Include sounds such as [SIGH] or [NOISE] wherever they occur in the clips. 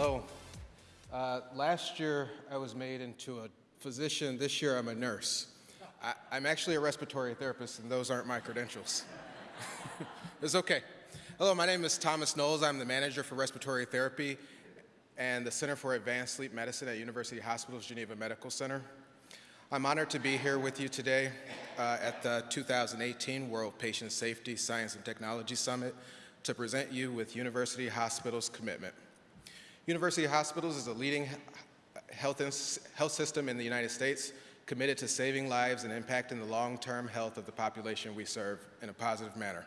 Hello. Uh, last year, I was made into a physician. This year, I'm a nurse. I, I'm actually a respiratory therapist, and those aren't my credentials. [LAUGHS] it's okay. Hello, my name is Thomas Knowles. I'm the manager for respiratory therapy and the Center for Advanced Sleep Medicine at University Hospitals Geneva Medical Center. I'm honored to be here with you today uh, at the 2018 World Patient Safety Science and Technology Summit to present you with University Hospitals' commitment. University Hospitals is a leading health, health system in the United States committed to saving lives and impacting the long-term health of the population we serve in a positive manner.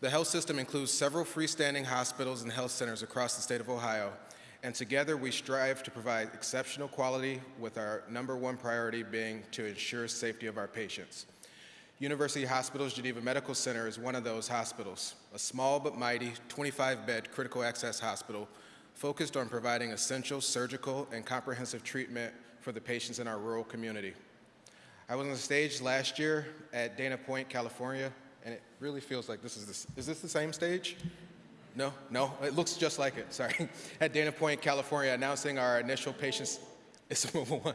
The health system includes several freestanding hospitals and health centers across the state of Ohio, and together we strive to provide exceptional quality with our number one priority being to ensure safety of our patients. University Hospitals Geneva Medical Center is one of those hospitals, a small but mighty 25-bed critical access hospital focused on providing essential surgical and comprehensive treatment for the patients in our rural community. I was on the stage last year at Dana Point, California, and it really feels like this is this. Is this the same stage? No, no, it looks just like it, sorry. [LAUGHS] At Dana Point, California, announcing our initial patients, [LAUGHS] it's mobile one,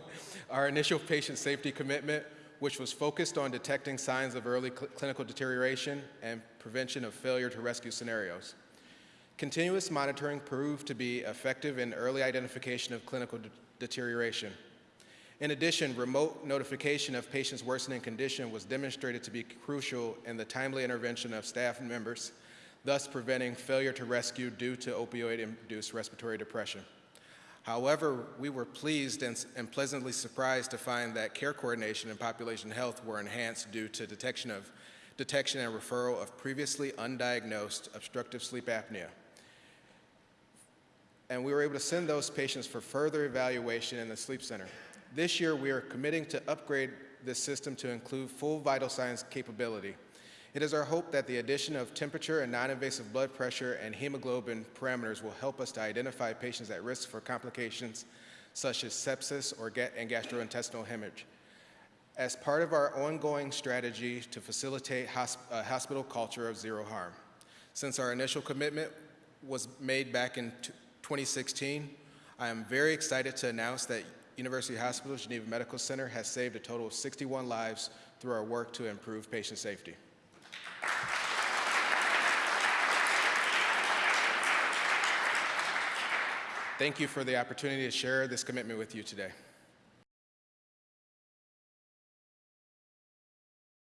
our initial patient safety commitment, which was focused on detecting signs of early cl clinical deterioration and prevention of failure to rescue scenarios. Continuous monitoring proved to be effective in early identification of clinical de deterioration. In addition, remote notification of patients' worsening condition was demonstrated to be crucial in the timely intervention of staff members, thus preventing failure to rescue due to opioid-induced respiratory depression. However, we were pleased and, and, pleasantly surprised to find that care coordination and population health were enhanced due to detection, of, detection and referral of previously undiagnosed obstructive sleep apnea and we were able to send those patients for further evaluation in the sleep center. This year, we are committing to upgrade this system to include full vital signs capability. It is our hope that the addition of temperature and non-invasive blood pressure and hemoglobin parameters will help us to identify patients at risk for complications such as sepsis or ga and gastrointestinal hemorrhage. As part of our ongoing strategy to facilitate hosp a hospital culture of zero harm. Since our initial commitment was made back in 2016, I am very excited to announce that University Hospital Geneva Medical Center has saved a total of 61 lives through our work to improve patient safety. Thank you for the opportunity to share this commitment with you today.